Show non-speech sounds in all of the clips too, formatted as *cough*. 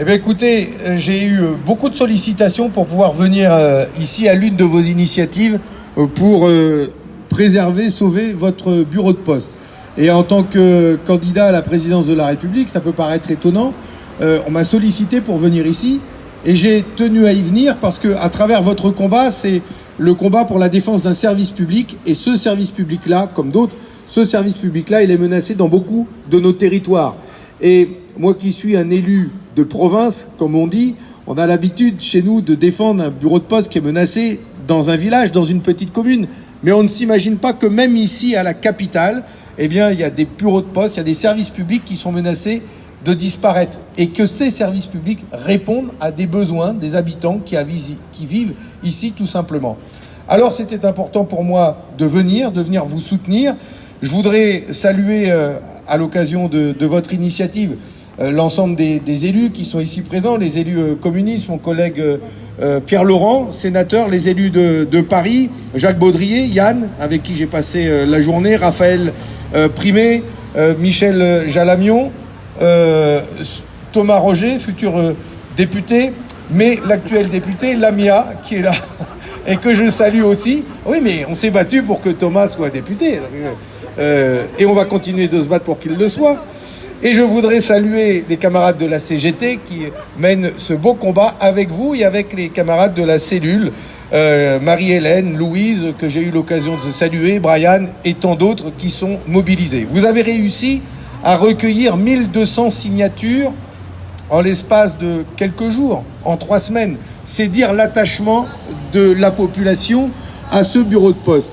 Eh bien écoutez, euh, j'ai eu euh, beaucoup de sollicitations pour pouvoir venir euh, ici à l'une de vos initiatives pour préserver, sauver votre bureau de poste. Et en tant que candidat à la présidence de la République, ça peut paraître étonnant, on m'a sollicité pour venir ici et j'ai tenu à y venir parce que à travers votre combat, c'est le combat pour la défense d'un service public et ce service public-là, comme d'autres, ce service public-là, il est menacé dans beaucoup de nos territoires. Et moi qui suis un élu de province, comme on dit, on a l'habitude chez nous de défendre un bureau de poste qui est menacé dans un village, dans une petite commune. Mais on ne s'imagine pas que même ici, à la capitale, eh bien, il y a des bureaux de poste, il y a des services publics qui sont menacés de disparaître et que ces services publics répondent à des besoins des habitants qui, qui vivent ici tout simplement. Alors c'était important pour moi de venir, de venir vous soutenir. Je voudrais saluer euh, à l'occasion de, votre initiative l'ensemble des, élus qui sont ici présents, les élus euh, communistes, mon collègue Pierre Laurent, sénateur, les élus de, Paris, Jacques Baudrier, Yann, avec qui j'ai passé la journée, Raphaël Primet, Michel Jalamion, Thomas Roger, futur député, mais l'actuel député, Lamia, qui est là, *laughs* et que je salue aussi. Oui, mais on s'est battu pour que Thomas soit député. Euh, et on va continuer de se battre pour qu'il le soit. Et je voudrais saluer les camarades de la CGT qui mènent ce beau combat avec vous et avec les camarades de la cellule, euh, Marie-Hélène, Louise, que j'ai eu l'occasion de saluer, Brian et tant d'autres qui sont mobilisés. Vous avez réussi à recueillir 1200 signatures en l'espace de quelques jours, en trois semaines. C'est dire l'attachement de la population à ce bureau de poste.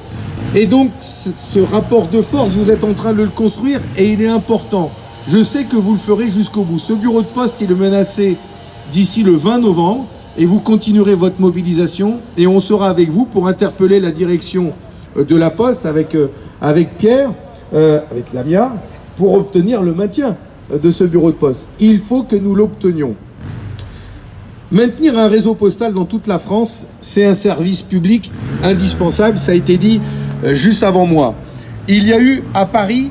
Et donc, ce rapport de force, vous êtes en train de le construire et il est important. Je sais que vous le ferez jusqu'au bout. Ce bureau de poste, il est menacé d'ici le 20 novembre et vous continuerez votre mobilisation et on sera avec vous pour interpeller la direction euh, de la Poste avec, euh, avec Pierre, euh, avec Lamia, pour obtenir le maintien de ce bureau de poste. Il faut que nous l'obtenions. Maintenir un réseau postal dans toute la France, c'est un service public indispensable, ça a été dit euh, juste avant moi. Il y a eu à Paris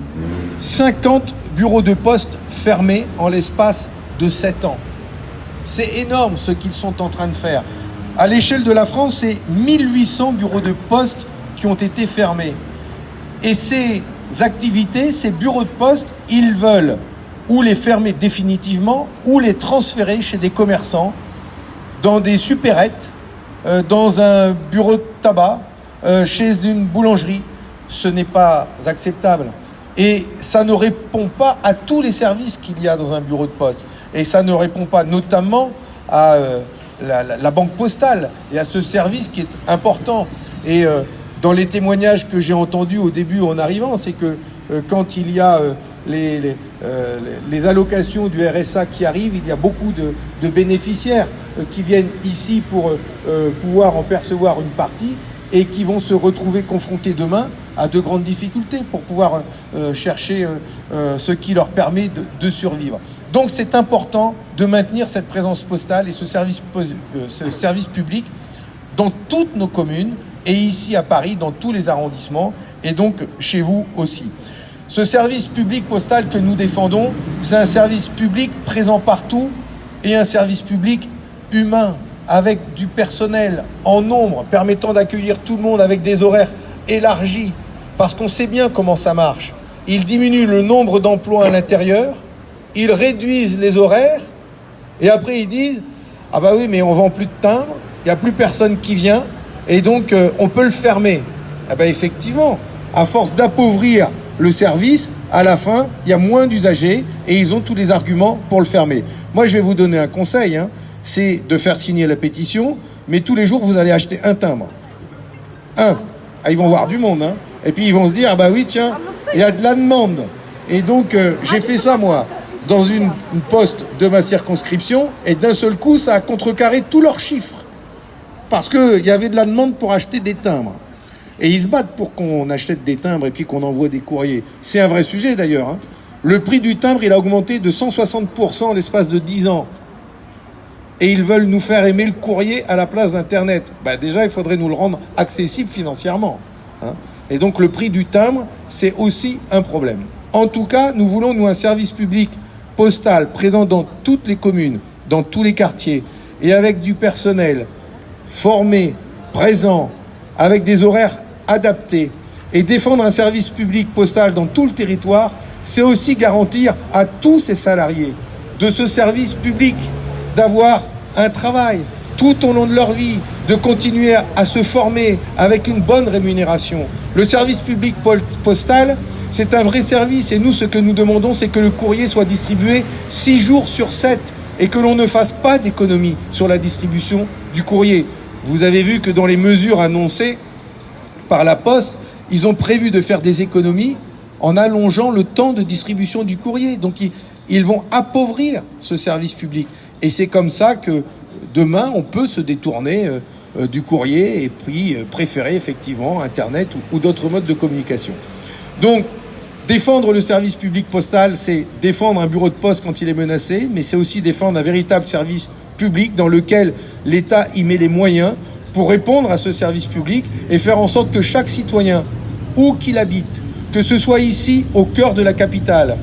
50 bureaux de poste fermés en l'espace de 7 ans. C'est énorme ce qu'ils sont en train de faire. À l'échelle de la France, c'est 1800 bureaux de poste qui ont été fermés. Et ces activités, ces bureaux de poste, ils veulent ou les fermer définitivement ou les transférer chez des commerçants, dans des supérettes, euh, dans un bureau de tabac, euh, chez une boulangerie. Ce n'est pas acceptable. Et ça ne répond pas à tous les services qu'il y a dans un bureau de poste. Et ça ne répond pas notamment à euh, la, banque postale et à ce service qui est important. Et euh, dans les témoignages que j'ai entendus au début en arrivant, c'est que quand il y a les, les, allocations du RSA qui arrivent, il y a beaucoup de, de bénéficiaires qui viennent ici pour pouvoir en percevoir une partie et qui vont se retrouver confrontés demain à de grandes difficultés pour pouvoir euh, chercher euh, euh, ce qui leur permet de, survivre. Donc c'est important de maintenir cette présence postale et ce service, ce service public dans toutes nos communes et ici à Paris, dans tous les arrondissements et donc chez vous aussi. Ce service public postal que nous défendons, c'est un service public présent partout et un service public humain avec du personnel en nombre permettant d'accueillir tout le monde avec des horaires élargis, parce qu'on sait bien comment ça marche. Ils diminuent le nombre d'emplois à l'intérieur, ils réduisent les horaires, et après ils disent Ah bah oui, mais on vend plus de timbres, il n'y a plus personne qui vient, et donc euh, on peut le fermer. Ah bah effectivement, à force d'appauvrir le service, à la fin, il y a moins d'usagers et ils ont tous les arguments pour le fermer. Moi, je vais vous donner un conseil. Hein c'est de faire signer la pétition, mais tous les jours, vous allez acheter un timbre. Un. Ah, ils vont voir du monde, hein. Et puis ils vont se dire, ah bah oui, tiens, il y a de la demande. Et donc, euh, j'ai fait ça, moi, dans une, poste de ma circonscription, et d'un seul coup, ça a contrecarré tous leurs chiffres. Parce qu'il y avait de la demande pour acheter des timbres. Et ils se battent pour qu'on achète des timbres et puis qu'on envoie des courriers. C'est un vrai sujet, d'ailleurs. Hein. Le prix du timbre, il a augmenté de 160% en l'espace de 10 ans et ils veulent nous faire aimer le courrier à la place d'Internet. Bah déjà, il faudrait nous le rendre accessible financièrement. Hein. Et donc le prix du timbre, c'est aussi un problème. En tout cas, nous voulons, nous, un service public postal présent dans toutes les communes dans tous les quartiers et avec du personnel formé, présent, avec des horaires adaptés et défendre un service public postal dans tout le territoire, c'est aussi garantir à tous ces salariés de ce service public d'avoir un travail tout au long de leur vie, de continuer à se former avec une bonne rémunération. Le service public postal, c'est un vrai service et nous, ce que nous demandons, c'est que le courrier soit distribué 6 jours sur 7 et que l'on ne fasse pas d'économie sur la distribution du courrier. Vous avez vu que dans les mesures annoncées par la Poste, ils ont prévu de faire des économies en allongeant le temps de distribution du courrier. Donc ils vont appauvrir ce service public. Et c'est comme ça que demain, on peut se détourner euh, du courrier et puis euh, préférer effectivement Internet ou, d'autres modes de communication. Donc, défendre le service public postal, c'est défendre un bureau de poste quand il est menacé, mais c'est aussi défendre un véritable service public dans lequel l'État y met les moyens pour répondre à ce service public et faire en sorte que chaque citoyen, où qu'il habite, que ce soit ici au cœur de la capitale,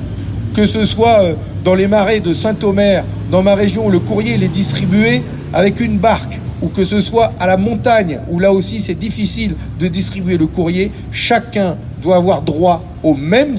que ce soit dans les marais de Saint-Omer, dans ma région, où le courrier est distribué avec une barque, ou que ce soit à la montagne, où là aussi c'est difficile de distribuer le courrier, chacun doit avoir droit au même